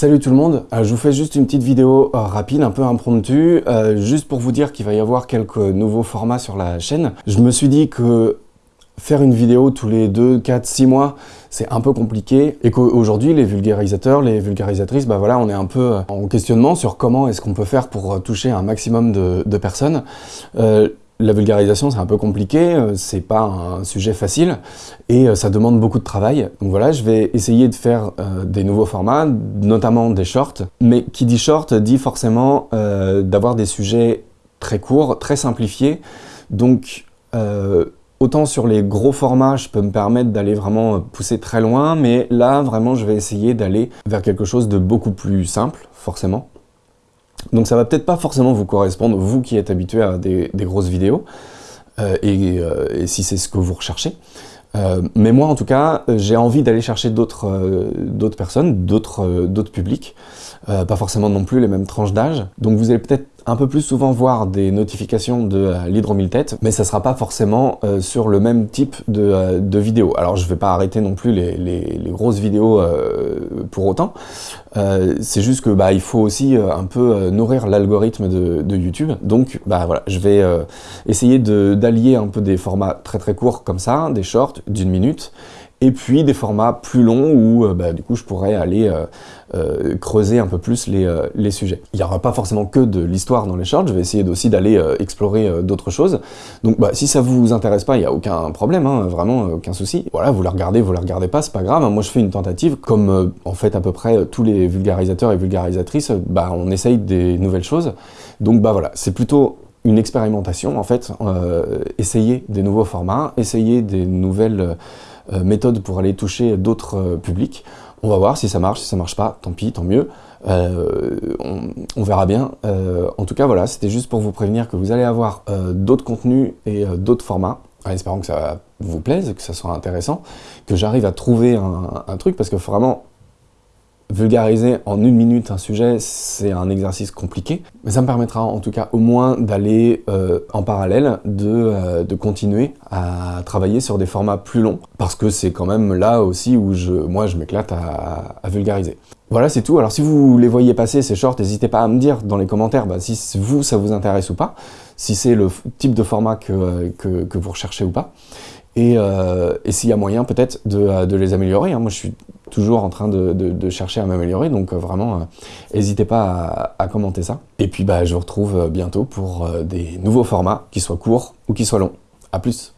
Salut tout le monde, euh, je vous fais juste une petite vidéo euh, rapide, un peu impromptue, euh, juste pour vous dire qu'il va y avoir quelques nouveaux formats sur la chaîne. Je me suis dit que faire une vidéo tous les 2, 4, 6 mois, c'est un peu compliqué et qu'aujourd'hui les vulgarisateurs, les vulgarisatrices, bah voilà, on est un peu en questionnement sur comment est-ce qu'on peut faire pour toucher un maximum de, de personnes. La vulgarisation, c'est un peu compliqué, euh, c'est pas un sujet facile et euh, ça demande beaucoup de travail. Donc voilà, je vais essayer de faire euh, des nouveaux formats, notamment des shorts. Mais qui dit short dit forcément d'avoir des sujets très courts, très simplifiés. Donc autant sur les gros formats, je peux me permettre d'aller vraiment pousser très loin, mais là, vraiment, je vais essayer d'aller vers quelque chose de beaucoup plus simple, forcément. Donc ça va peut-être pas forcément vous correspondre, vous qui êtes habitué à des, grosses vidéos, euh, euh, et, si c'est ce que vous recherchez. Euh, mais moi, en tout cas, j'ai envie d'aller chercher d'autres personnes, d'autres publics, pas forcément non plus les mêmes tranches d'âge. Donc vous allez peut-être un peu plus souvent voir des notifications de euh, l'hydromile-tête, mais ça sera pas forcément euh, sur le même type de, euh, de vidéo. Alors je vais pas arrêter non plus les, grosses vidéos pour autant, c'est juste que bah, il faut aussi un peu nourrir l'algorithme de, de, YouTube, donc bah voilà, je vais essayer d'allier un peu des formats très très courts comme ça, des shorts d'une minute, et puis des formats plus longs où euh, bah, du coup je pourrais aller euh, euh, creuser un peu plus les, sujets. Il n'y aura pas forcément que de l'histoire dans les shorts, je vais essayer aussi d'aller explorer d'autres choses. Donc bah, si ça vous intéresse pas, il n'y a aucun problème, hein, vraiment aucun souci. Voilà, vous la regardez, vous la regardez pas, c'est pas grave. Hein. Moi je fais une tentative, comme en fait à peu près tous les vulgarisateurs et vulgarisatrices, bah, on essaye des nouvelles choses. Donc bah voilà, c'est plutôt une expérimentation en fait, essayer des nouveaux formats, essayer des nouvelles méthode pour aller toucher d'autres euh, publics. On va voir si ça marche, si ça marche pas, tant pis, tant mieux. Euh, on, verra bien. en tout cas, voilà, c'était juste pour vous prévenir que vous allez avoir d'autres contenus et d'autres formats, en espérant que ça vous plaise, que ça soit intéressant, que j'arrive à trouver un, un, truc, parce que vraiment, vulgariser en une minute un sujet, c'est un exercice compliqué, mais ça me permettra en tout cas au moins d'aller euh, en parallèle, euh, de, continuer à travailler sur des formats plus longs, parce que c'est quand même là aussi où je, moi je m'éclate à, vulgariser. Voilà, c'est tout. Alors si vous les voyez passer, ces shorts, n'hésitez pas à me dire dans les commentaires bah, si vous, ça vous intéresse ou pas, si c'est le type de format que, que, vous recherchez ou pas, et, euh, s'il y a moyen peut-être de, les améliorer. Hein. Moi, je suis toujours en train de, chercher à m'améliorer, donc euh, vraiment, euh, n'hésitez pas à, commenter ça. Et puis, bah, je vous retrouve euh, bientôt pour des nouveaux formats, qui soient courts ou qui soient longs. A plus